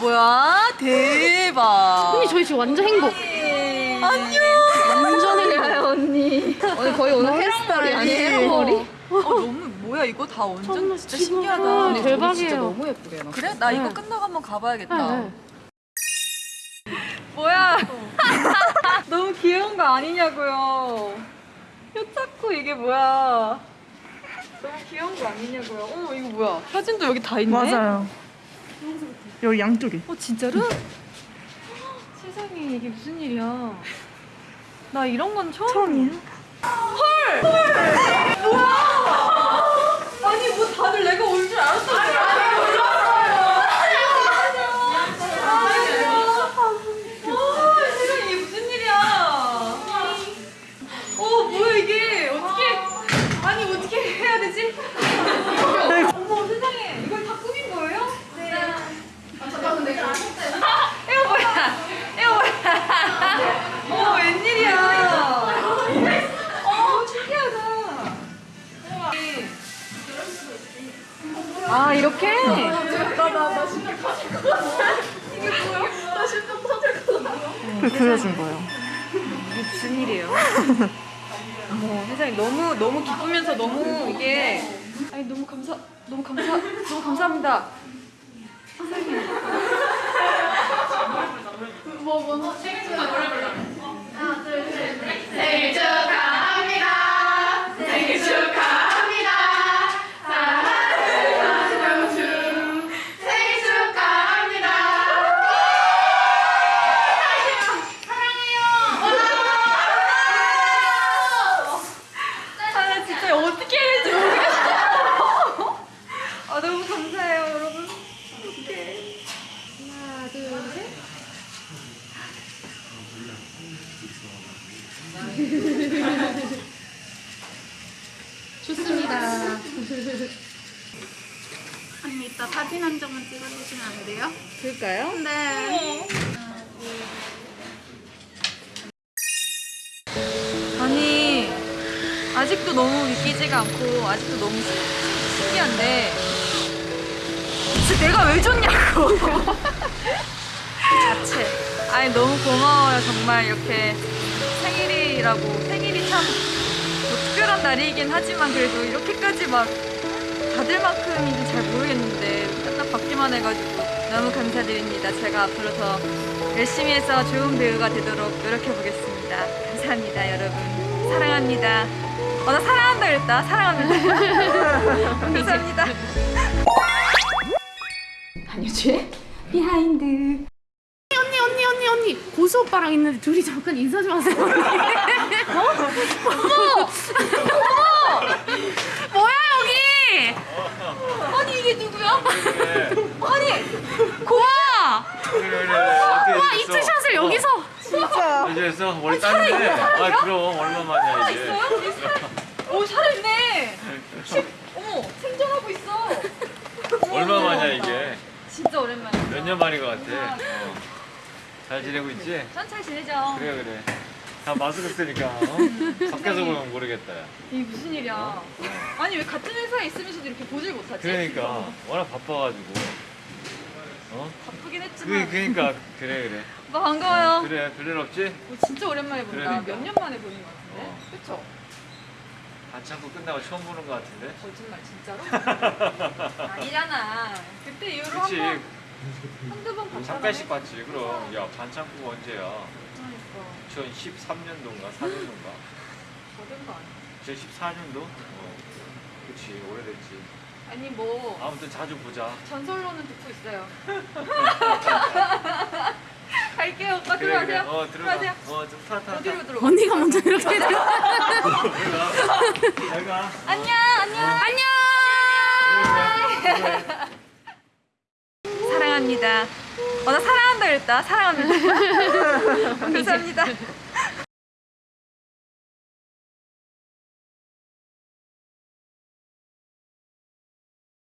뭐야 대박 언니 저희 지금 완전 행복. 안녕 완전 행복. 언니. 오늘 거의 오늘 헤어스타일 아니에요? 헤어머리? 어 너무 뭐야 이거 다 완전 진짜 신기하다 아, 근데 대박이에요. 진짜 너무 예쁘게 해놨어. 그래? 나 이거 네. 끝나고 한번 가봐야겠다 네, 네. 뭐야 너무 귀여운 거 아니냐고요 효타코 이게 뭐야 너무 귀여운 거 아니냐고요 어머 이거 뭐야 사진도 여기 다 있네 맞아요. 여기 양쪽에. 어 진짜로? 세상에 이게 무슨 일이야 나 이런 건 처음 처음이에요? 아 아 이렇게? 그 그려준 거예요. 이게 무슨 일이에요? 어머 세상에 너무 너무 기쁘면서 너무 이게 아니 너무 감사 너무 감사 너무 감사합니다. 아 진짜 어떻게 해야 될지 모르겠어. 아 너무 감사해요 여러분. 어떡해. 하나 둘 셋. 좋습니다. 언니 이따 사진 한 장만 찍어주시면 안 돼요? 그럴까요? 네. 아니 아직도 너무 믿기지가 않고 아직도 너무 신- 신기한데 진짜 내가 왜 줬냐고 그 자체 아니 너무 고마워요 정말 이렇게 생일이라고 생일이 참 뭐 특별한 날이긴 하지만 그래도 이렇게까지 막 받을 만큼인지 잘 모르겠는데 딱 받기만 해가지고 너무 감사드립니다. 제가 앞으로 더 열심히 해서 좋은 배우가 되도록 노력해 보겠습니다. 감사합니다 여러분. 사랑합니다. 어 나 사랑한다 그랬다. 사랑합니다 감사합니다. 한유주의 behind. 언니 언니 언니 언니 고수 오빠랑 있는데 둘이 잠깐 인사 좀 하세요. 어머 어머 뭐야 여기? 아니 이게 누구야? 아니 고아 와 이 투샷을 여기서. 진짜. 이제서 머리 땄는데 아 그럼 얼마만이야 이제 있어요 살아있네 십- 어머 생존하고 있어 얼마만이야 이게 진짜 오랜만이야 몇 년 만인 것 같아 어. 잘 지내고 있지? 천천히 지내죠 그래 그래 다 마스크 쓰니까 어? 밖에서 보면 모르겠다 야. 이게 무슨 일이야 아니 왜 같은 회사에 있으면서도 이렇게 보질 못하지? 그러니까 워낙 바빠가지고 어? 바쁘긴 그, 했지만 그러니까 그래 그래 오빠 반가워요 그래 별일 없지? 오, 진짜 오랜만에 본다 그러니까. 몇년 만에 보는 것 같은데 어. 그쵸? 반창고 끝나고 처음 보는 것 같은데 거짓말 진짜로? 아니잖아 그때 이후로 그치 한번 한두 번 봤잖아. 잠깐씩 봤지. 그럼. 야 반창고가 언제야? 그러니까. 2013년도인가 4년도인가? 저된 거 아니야. 2014년도? 어. 그치 오래됐지. 아니 뭐. 아무튼 자주 보자. 전설로는 듣고 있어요. 갈게요 오빠. 그래, 들어가세요. 그래. 어 들어가. 들어가세요. 어좀 타타 어디로 들어가? 언니가 먼저 이렇게 해줘. 잘가 안녕 안녕. 안녕 사랑합니다. 어 나 사랑한다 그랬다. 사랑합니다 감사합니다